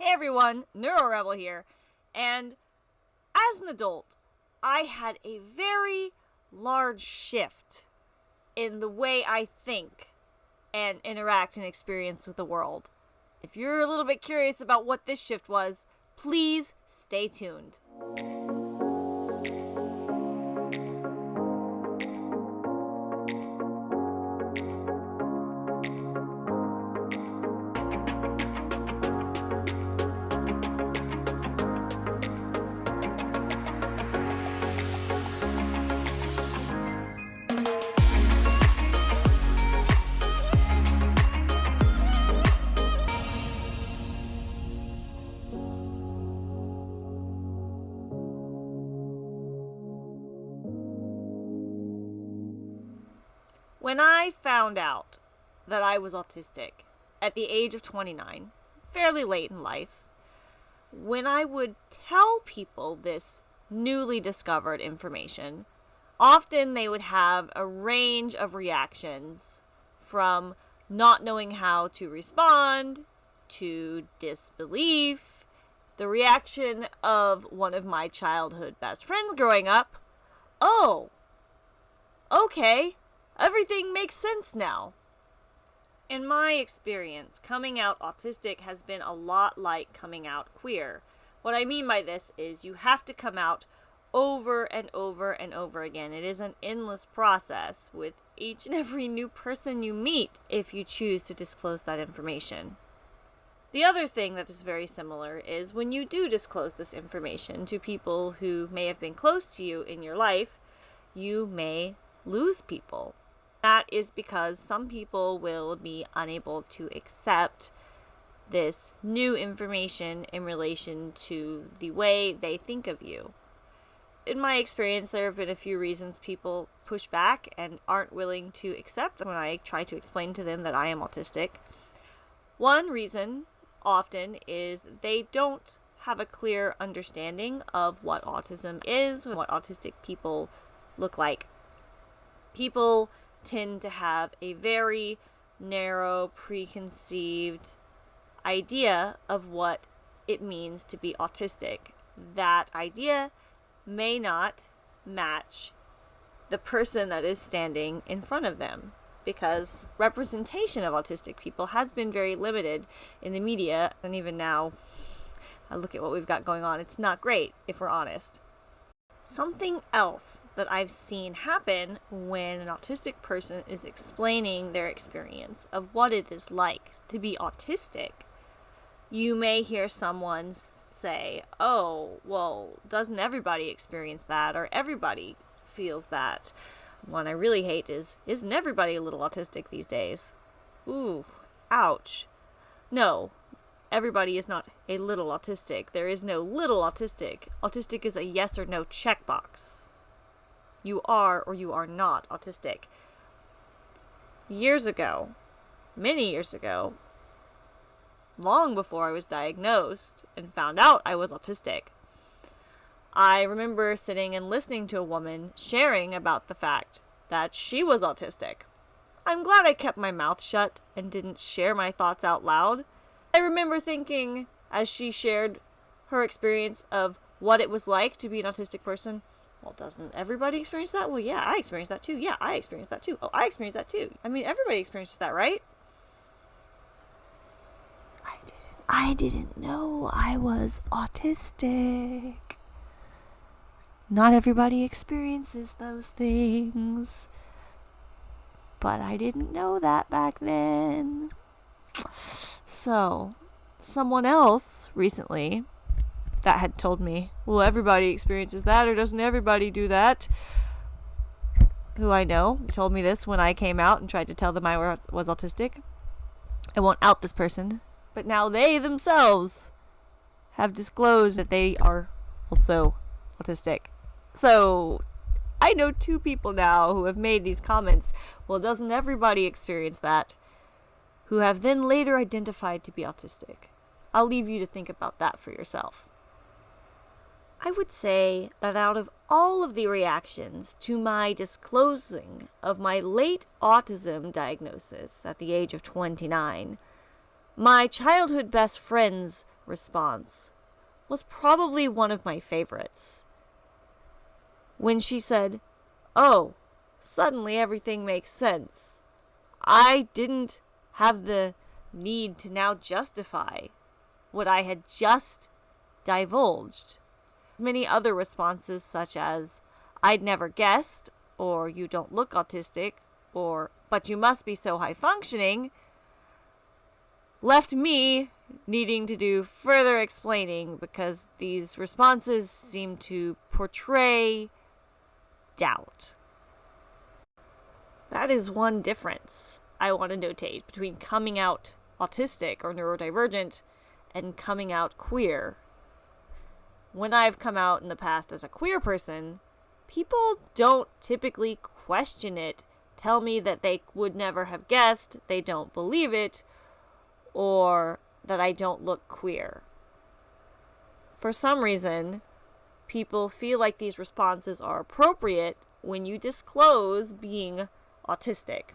Hey everyone, Neuro Rebel here. And as an adult, I had a very large shift in the way I think and interact and experience with the world. If you're a little bit curious about what this shift was, please stay tuned. When I found out that I was autistic at the age of 29, fairly late in life, when I would tell people this newly discovered information, often they would have a range of reactions from not knowing how to respond to disbelief. The reaction of one of my childhood best friends growing up oh, okay, Everything makes sense now. In my experience, coming out autistic has been a lot like coming out queer. What I mean by this is you have to come out over and over and over again. It is an endless process with each and every new person you meet if you choose to disclose that information. The other thing that is very similar is when you do disclose this information to people who may have been close to you in your life, you may lose people. That is because some people will be unable to accept this new information in relation to the way they think of you. In my experience, there have been a few reasons people push back and aren't willing to accept when I try to explain to them that I am autistic. One reason often is they don't have a clear understanding of what autism is, what autistic people look like. People tend to have a very narrow, preconceived idea of what it means to be autistic. That idea may not match the person that is standing in front of them because representation of autistic people has been very limited in the media and even now I look at what we've got going on it's not great if we're honest Something else that I've seen happen when an autistic person is explaining their experience of what it is like to be autistic, you may hear someone say, Oh, well, doesn't everybody experience that? Or everybody feels that. One I really hate is, Isn't everybody a little autistic these days? Ooh, ouch. No, everybody is not a little autistic. There is no little autistic. Autistic is a yes or no checkbox. You are or you are not autistic. Years ago, many years ago, long before I was diagnosed and found out I was autistic, I remember sitting and listening to a woman sharing about the fact that she was autistic. I'm glad I kept my mouth shut and didn't share my thoughts out loud I remember thinking, as she shared her experience of what it was like to be an autistic person, well, doesn't everybody experience that? Well, yeah, I experienced that too. Yeah, I experienced that too. Oh, I experienced that too. I mean, everybody experiences that, right? I didn't. I didn't know I was autistic. Not everybody experiences those things. But I didn't know that back then. So, someone else recently that had told me, well, everybody experiences that, or doesn't everybody do that? Who I know told me this when I came out and tried to tell them I was autistic. I won't out this person, but now they themselves have disclosed that they are also autistic. So, I know two people now who have made these comments. Well, doesn't everybody experience that? Who have then later identified to be autistic. I'll leave you to think about that for yourself. I would say that out of all of the reactions to my disclosing of my late autism diagnosis at the age of 29, my childhood best friend's response was probably one of my favorites. When she said, Oh, suddenly everything makes sense. I didn't have the need to now justify what I had just divulged. Many other responses, such as, I'd never guessed, or you don't look autistic, or but you must be so high functioning, left me needing to do further explaining because these responses seem to portray doubt. That is one difference I want to notate between coming out autistic or neurodivergent and coming out queer. When I've come out in the past as a queer person, people don't typically question it, tell me that they would never have guessed, they don't believe it, or that I don't look queer. For some reason, people feel like these responses are appropriate when you disclose being autistic.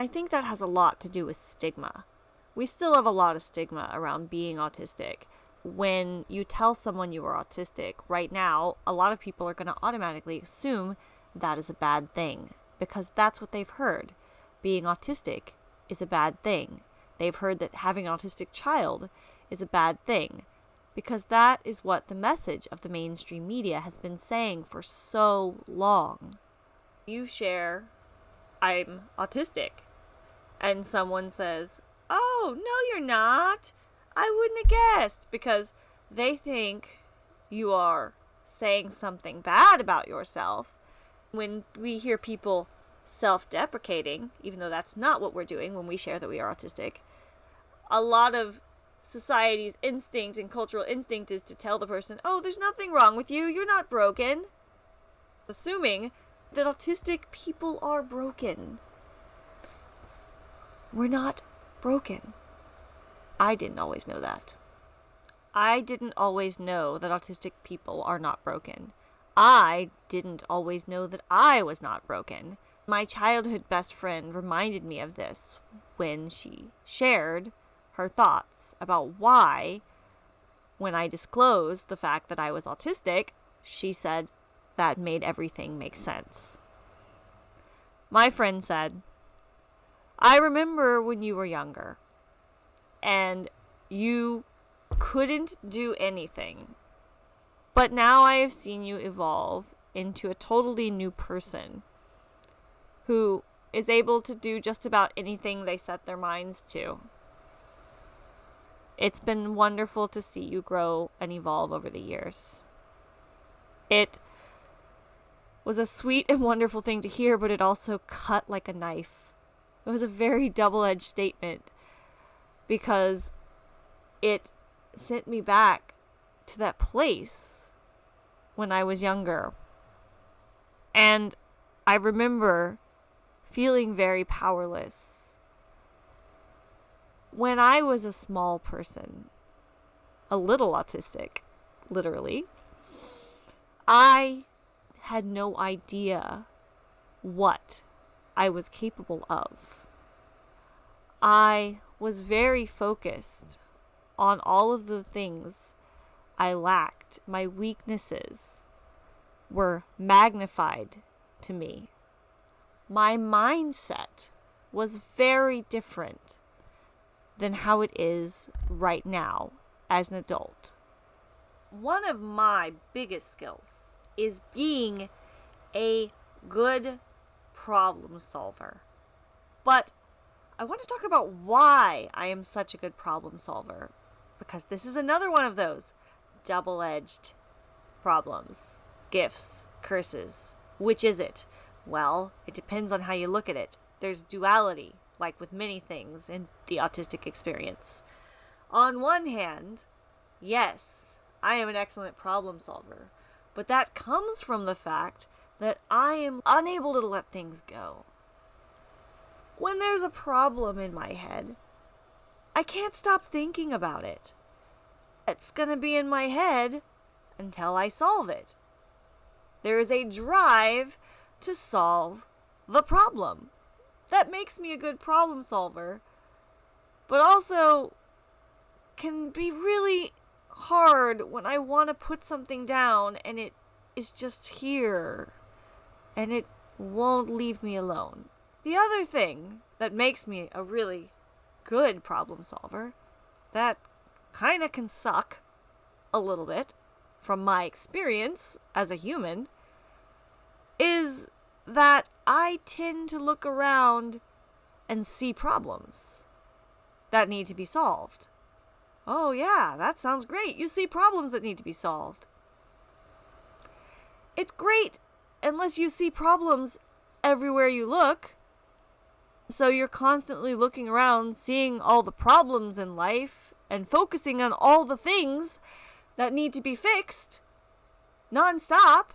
I think that has a lot to do with stigma. We still have a lot of stigma around being autistic. When you tell someone you are autistic right now, a lot of people are going to automatically assume that is a bad thing because that's what they've heard. Being autistic is a bad thing. They've heard that having an autistic child is a bad thing because that is what the message of the mainstream media has been saying for so long. You share, I'm autistic, and someone says, Oh, no, you're not. I wouldn't have guessed because they think you are saying something bad about yourself. When we hear people self deprecating, even though that's not what we're doing when we share that we are autistic, a lot of society's instinct and cultural instinct is to tell the person, oh, there's nothing wrong with you, you're not broken. Assuming that autistic people are broken. We're not broken. I didn't always know that. I didn't always know that autistic people are not broken. I didn't always know that I was not broken. My childhood best friend reminded me of this when she shared her thoughts about why, when I disclosed the fact that I was autistic, she said that made everything make sense. My friend said, I remember when you were younger and you couldn't do anything. But now I have seen you evolve into a totally new person who is able to do just about anything they set their minds to. It's been wonderful to see you grow and evolve over the years. It was a sweet and wonderful thing to hear, but it also cut like a knife. It was a very double edged statement because it sent me back to that place when I was younger. And I remember feeling very powerless when I was a small person, a little autistic, literally, I had no idea what I was capable of. I was very focused on all of the things I lacked. My weaknesses were magnified to me. My mindset was very different than how it is right now as an adult. One of my biggest skills is being a good problem solver. But I want to talk about why I am such a good problem solver because this is another one of those double edged problems, gifts, curses. Which is it? Well, it depends on how you look at it. There's duality like with many things in the autistic experience. On one hand, yes, I am an excellent problem solver, but that comes from the fact that I am unable to let things go. When there's a problem in my head, I can't stop thinking about it. It's going to be in my head until I solve it. There is a drive to solve the problem that makes me a good problem solver, but also can be really hard when I want to put something down and it is just here and it won't leave me alone. The other thing that makes me a really good problem solver that kind of can suck a little bit from my experience as a human is that I tend to look around and see problems that need to be solved. Oh, yeah, that sounds great. You see problems that need to be solved. It's great unless you see problems everywhere you look. So you're constantly looking around, seeing all the problems in life, and focusing on all the things that need to be fixed nonstop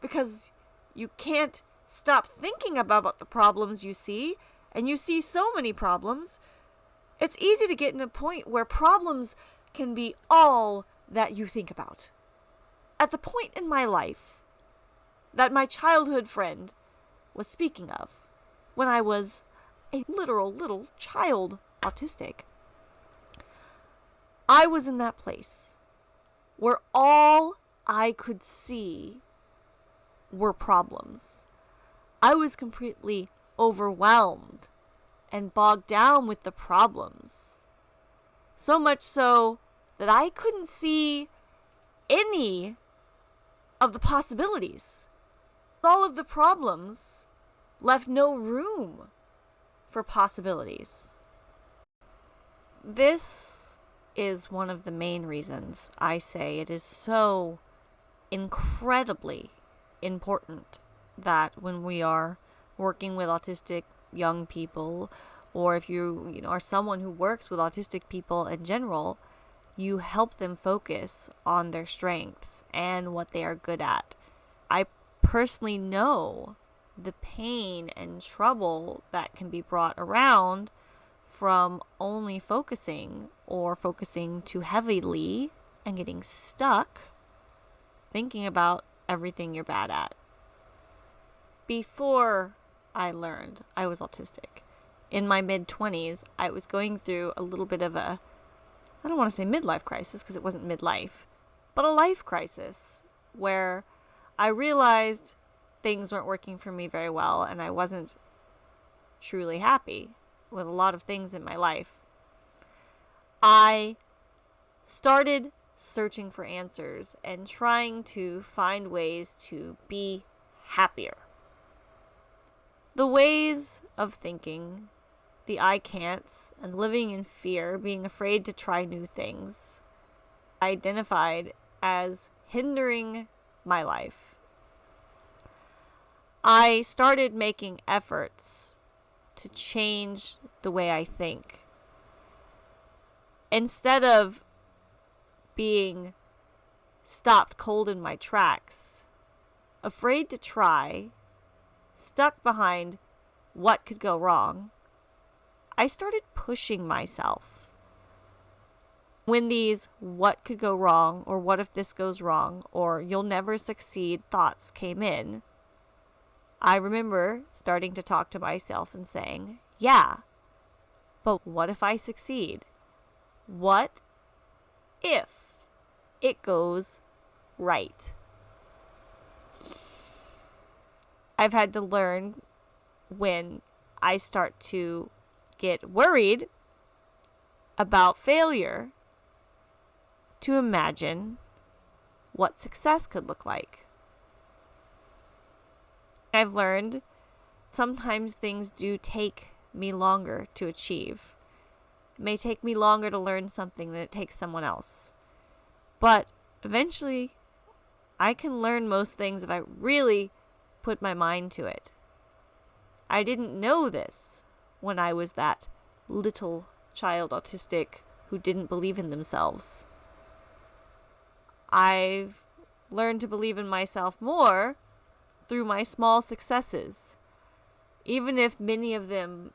because you can't stop thinking about the problems you see, and you see so many problems. It's easy to get in a point where problems can be all that you think about. At the point in my life that my childhood friend was speaking of, when I was a literal little child autistic, I was in that place where all I could see were problems. I was completely overwhelmed and bogged down with the problems. So much so that I couldn't see any of the possibilities. All of the problems left no room for possibilities. This is one of the main reasons I say it is so incredibly important that when we are working with autistic young people or if you you know are someone who works with autistic people in general you help them focus on their strengths and what they are good at i personally know the pain and trouble that can be brought around from only focusing or focusing too heavily and getting stuck thinking about everything you're bad at. Before I learned I was autistic, in my mid 20s, I was going through a little bit of a, I don't want to say midlife crisis because it wasn't midlife, but a life crisis where I realized things weren't working for me very well and I wasn't truly happy with a lot of things in my life. I started searching for answers and trying to find ways to be happier. The ways of thinking, the I can'ts, and living in fear, being afraid to try new things, identified as hindering my life. I started making efforts to change the way I think. Instead of being stopped cold in my tracks, afraid to try, stuck behind what could go wrong, I started pushing myself. When these what could go wrong, or what if this goes wrong, or you'll never succeed thoughts came in, I remember starting to talk to myself and saying, Yeah, but what if I succeed? What if it goes right. I've had to learn when I start to get worried about failure to imagine what success could look like. I've learned sometimes things do take me longer to achieve. It may take me longer to learn something than it takes someone else. But eventually, I can learn most things if I really put my mind to it. I didn't know this when I was that little child autistic who didn't believe in themselves. I've learned to believe in myself more through my small successes, even if many of them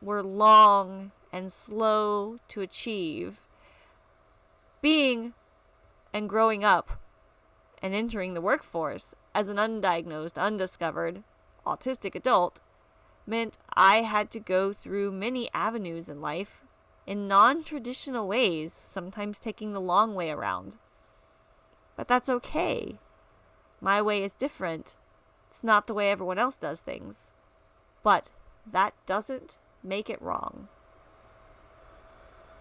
were long and slow to achieve. Being and growing up and entering the workforce as an undiagnosed, undiscovered, autistic adult meant I had to go through many avenues in life in non traditional ways, sometimes taking the long way around. But that's okay. My way is different. It's not the way everyone else does things. But that doesn't make it wrong.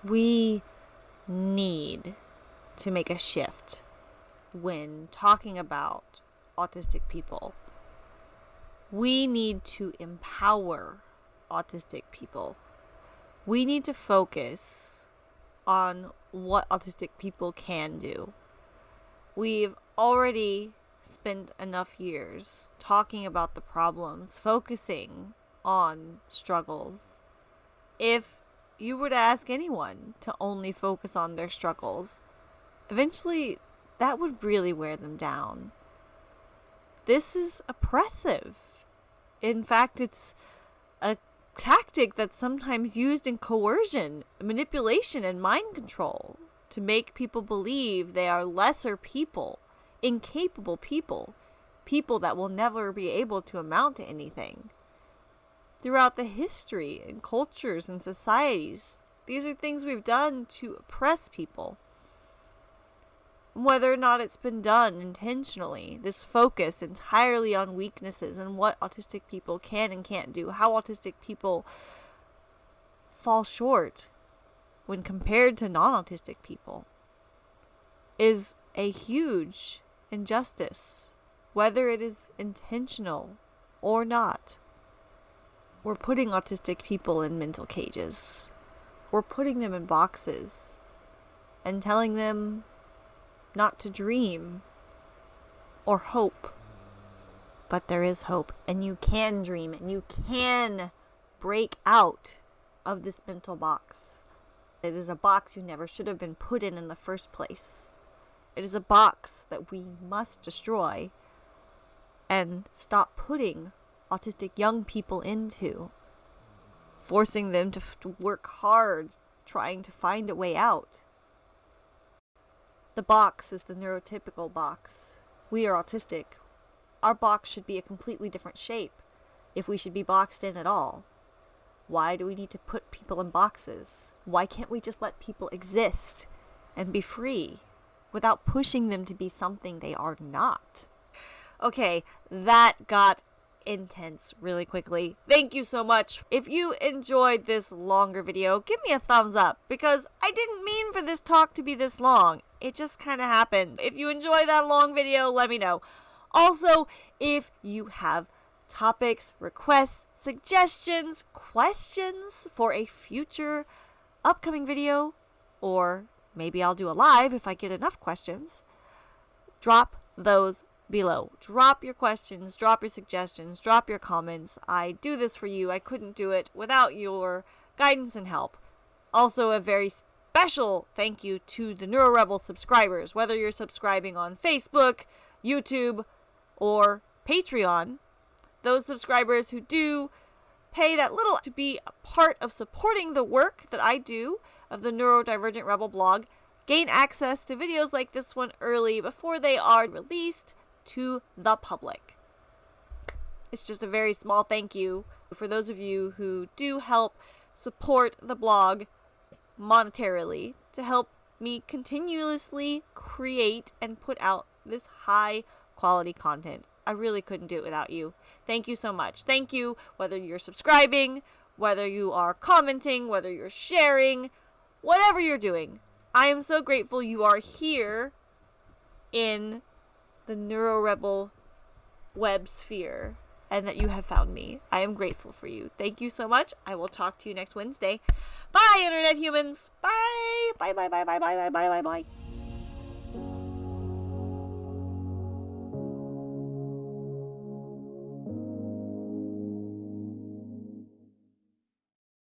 We need to make a shift when talking about autistic people. We need to empower autistic people. We need to focus on what autistic people can do. We've already spent enough years talking about the problems, focusing on struggles. If you were to ask anyone to only focus on their struggles, eventually that would really wear them down. This is oppressive. In fact, it's a tactic that's sometimes used in coercion, manipulation, and mind control to make people believe they are lesser people, incapable people, people that will never be able to amount to anything. Throughout the history and cultures and societies, these are things we've done to oppress people whether or not it's been done intentionally, this focus entirely on weaknesses and what autistic people can and can't do, how autistic people fall short when compared to non autistic people, is a huge injustice, whether it is intentional or not. We're putting autistic people in mental cages. We're putting them in boxes and telling them not to dream or hope. But there is hope, and you can dream, and you can break out of this mental box. It is a box you never should have been put in in the first place. It is a box that we must destroy and stop putting autistic young people into, forcing them to, to work hard trying to find a way out. The box is the neurotypical box. We are autistic. Our box should be a completely different shape if we should be boxed in at all. Why do we need to put people in boxes? Why can't we just let people exist and be free without pushing them to be something they are not? Okay, that got intense really quickly. Thank you so much. If you enjoyed this longer video, give me a thumbs up because I didn't mean for this talk to be this long it just kind of happened. If you enjoy that long video, let me know. Also, if you have topics, requests, suggestions, questions for a future upcoming video, or maybe I'll do a live if I get enough questions, drop those below. Drop your questions, drop your suggestions, drop your comments. I do this for you. I couldn't do it without your guidance and help. Also, a very special thank you to the NeuroRebel subscribers, whether you're subscribing on Facebook, YouTube, or Patreon. Those subscribers who do pay that little to be a part of supporting the work that I do of the Neurodivergent Rebel blog gain access to videos like this one early before they are released to the public. It's just a very small thank you for those of you who do help support the blog monetarily to help me continuously create and put out this high quality content. I really couldn't do it without you. Thank you so much. Thank you, whether you're subscribing, whether you are commenting, whether you're sharing, whatever you're doing. I am so grateful you are here in the NeuroRebel web sphere and that you have found me. I am grateful for you. Thank you so much. I will talk to you next Wednesday. Bye, Internet humans. Bye. Bye, bye, bye, bye, bye, bye, bye, bye, bye.